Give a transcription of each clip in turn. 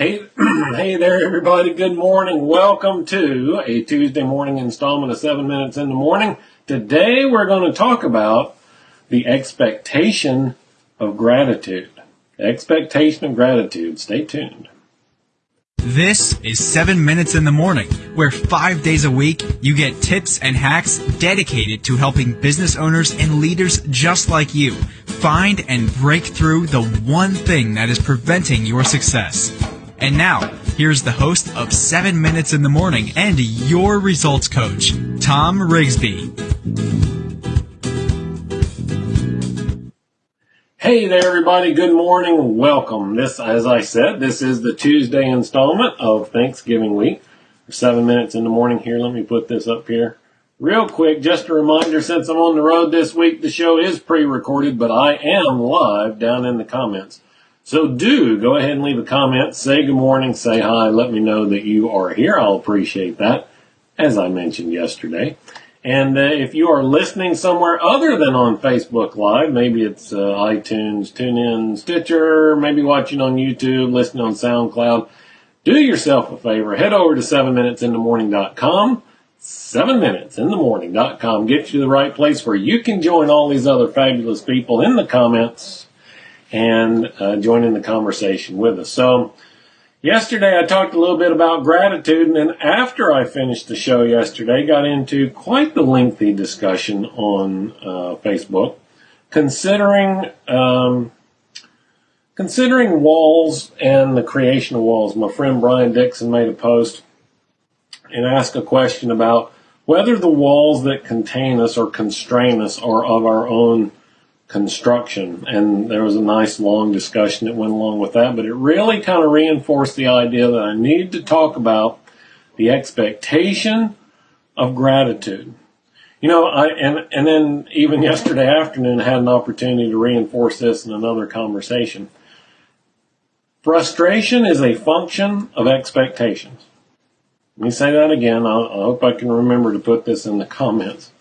Hey, hey there, everybody. Good morning. Welcome to a Tuesday morning installment of Seven Minutes in the Morning. Today we're going to talk about the expectation of gratitude. Expectation of gratitude. Stay tuned. This is 7 Minutes in the Morning, where five days a week you get tips and hacks dedicated to helping business owners and leaders just like you find and break through the one thing that is preventing your success. And now, here's the host of 7 Minutes in the Morning and your results coach, Tom Rigsby. Hey there, everybody. Good morning. Welcome. This, as I said, this is the Tuesday installment of Thanksgiving week. Seven minutes in the morning here. Let me put this up here. Real quick, just a reminder, since I'm on the road this week, the show is pre-recorded, but I am live down in the comments. So do go ahead and leave a comment, say good morning, say hi, let me know that you are here. I'll appreciate that, as I mentioned yesterday. And uh, if you are listening somewhere other than on Facebook Live, maybe it's uh, iTunes, TuneIn, Stitcher, maybe watching on YouTube, listening on SoundCloud, do yourself a favor. Head over to 7minutesinthemorning.com. 7minutesinthemorning.com gets you the right place where you can join all these other fabulous people in the comments and uh, join in the conversation with us. So, yesterday I talked a little bit about gratitude, and then after I finished the show yesterday, got into quite the lengthy discussion on uh, Facebook, considering um, considering walls and the creation of walls. My friend Brian Dixon made a post and asked a question about whether the walls that contain us or constrain us are of our own construction. And there was a nice long discussion that went along with that, but it really kind of reinforced the idea that I need to talk about the expectation of gratitude. You know, I, and, and then even yesterday afternoon I had an opportunity to reinforce this in another conversation. Frustration is a function of expectations. Let me say that again. I, I hope I can remember to put this in the comments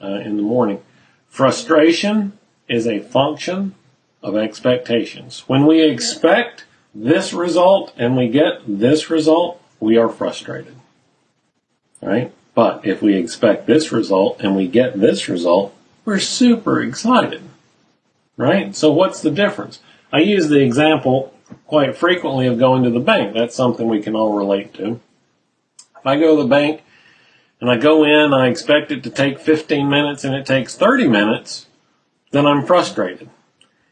uh, in the morning. Frustration is a function of expectations. When we expect this result and we get this result, we are frustrated. Right? But if we expect this result and we get this result, we're super excited. Right? So what's the difference? I use the example quite frequently of going to the bank. That's something we can all relate to. If I go to the bank and I go in, I expect it to take 15 minutes and it takes 30 minutes, then I'm frustrated.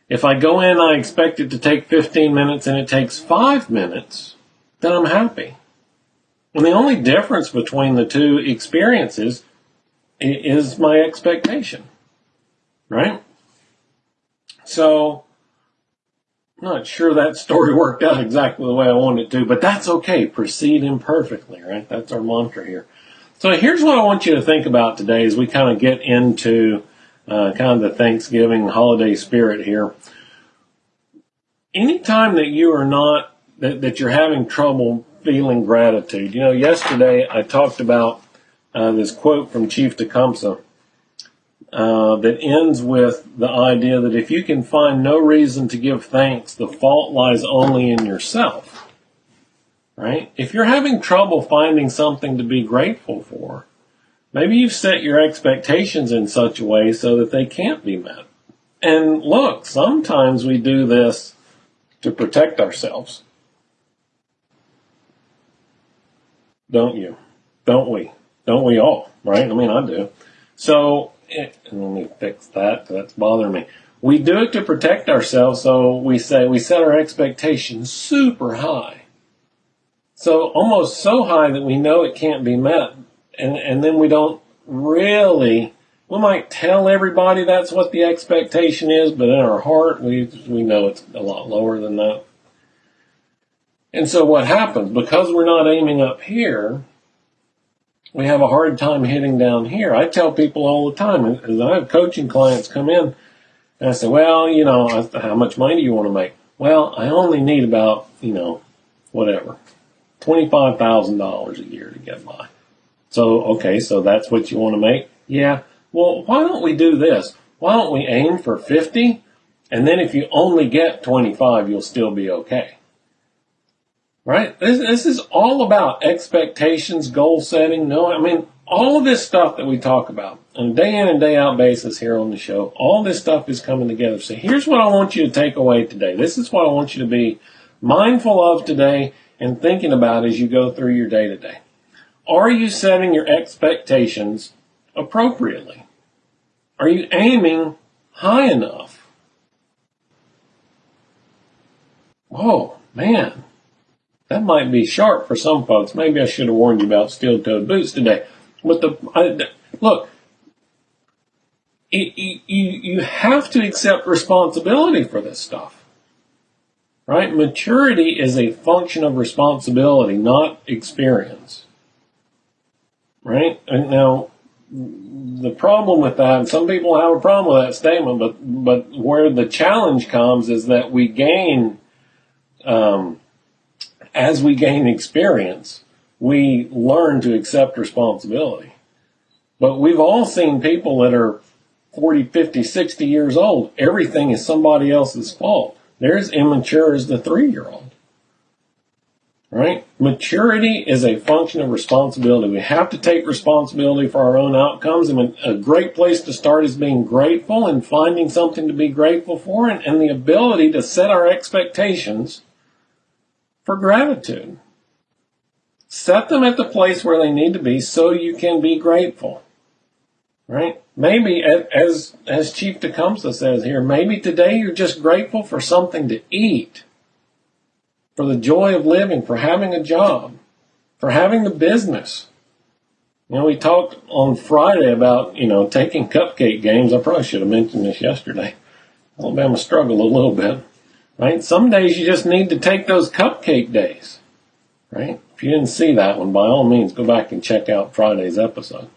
If I go in, I expect it to take 15 minutes and it takes five minutes, then I'm happy. And the only difference between the two experiences is my expectation, right? So, not sure that story worked out exactly the way I wanted it to, but that's okay. Proceed imperfectly, right? That's our mantra here. So here's what I want you to think about today as we kind of get into uh, kind of the Thanksgiving holiday spirit here. Anytime that you are not, that, that you're having trouble feeling gratitude, you know, yesterday I talked about uh, this quote from Chief Tecumseh uh, that ends with the idea that if you can find no reason to give thanks, the fault lies only in yourself. Right? If you're having trouble finding something to be grateful for, Maybe you've set your expectations in such a way so that they can't be met. And look, sometimes we do this to protect ourselves. Don't you? Don't we? Don't we all? Right? I mean, I do. So, it, let me fix that. That's bothering me. We do it to protect ourselves, so we say we set our expectations super high. So almost so high that we know it can't be met and and then we don't really we might tell everybody that's what the expectation is, but in our heart we we know it's a lot lower than that. And so what happens because we're not aiming up here, we have a hard time hitting down here. I tell people all the time, I have coaching clients come in, and I say, well, you know, how much money do you want to make? Well, I only need about, you know, whatever, $25,000 a year to get by. So, okay, so that's what you want to make? Yeah. Well, why don't we do this? Why don't we aim for 50? And then if you only get 25, you'll still be okay. Right? This, this is all about expectations, goal setting. No, I mean, all of this stuff that we talk about on a day in and day out basis here on the show, all this stuff is coming together. So here's what I want you to take away today. This is what I want you to be mindful of today and thinking about as you go through your day to day. Are you setting your expectations appropriately? Are you aiming high enough? Whoa, man. That might be sharp for some folks. Maybe I should have warned you about steel-toed boots today. But the I, look, you, you you have to accept responsibility for this stuff, right? Maturity is a function of responsibility, not experience, right? And now, the problem with that, and some people have a problem with that statement, but but where the challenge comes is that we gain. Um, as we gain experience, we learn to accept responsibility. But we've all seen people that are 40, 50, 60 years old. Everything is somebody else's fault. They're as immature as the three year old. Right? Maturity is a function of responsibility. We have to take responsibility for our own outcomes. And a great place to start is being grateful and finding something to be grateful for and, and the ability to set our expectations for gratitude. Set them at the place where they need to be so you can be grateful. Right? Maybe, as, as Chief Tecumseh says here, maybe today you're just grateful for something to eat, for the joy of living, for having a job, for having the business. You know, we talked on Friday about, you know, taking cupcake games. I probably should have mentioned this yesterday. Alabama struggled a little bit right? Some days you just need to take those cupcake days, right? If you didn't see that one, by all means, go back and check out Friday's episode,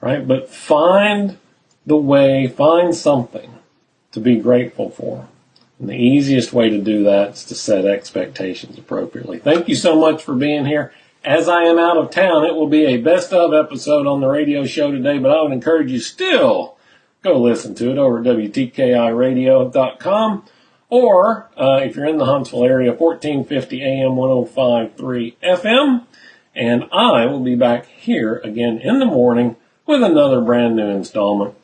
right? But find the way, find something to be grateful for. And the easiest way to do that is to set expectations appropriately. Thank you so much for being here. As I am out of town, it will be a best of episode on the radio show today, but I would encourage you still go listen to it over at WTKIRadio.com or uh, if you're in the Huntsville area, 1450 AM 105.3 FM. And I will be back here again in the morning with another brand new installment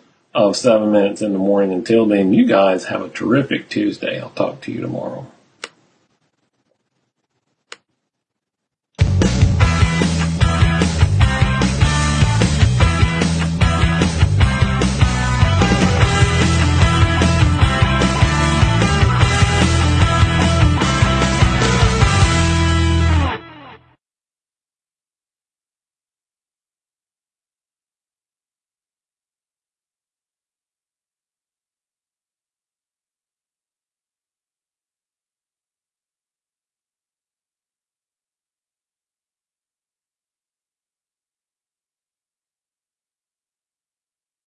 of 7 Minutes in the Morning. Until then, you guys have a terrific Tuesday. I'll talk to you tomorrow.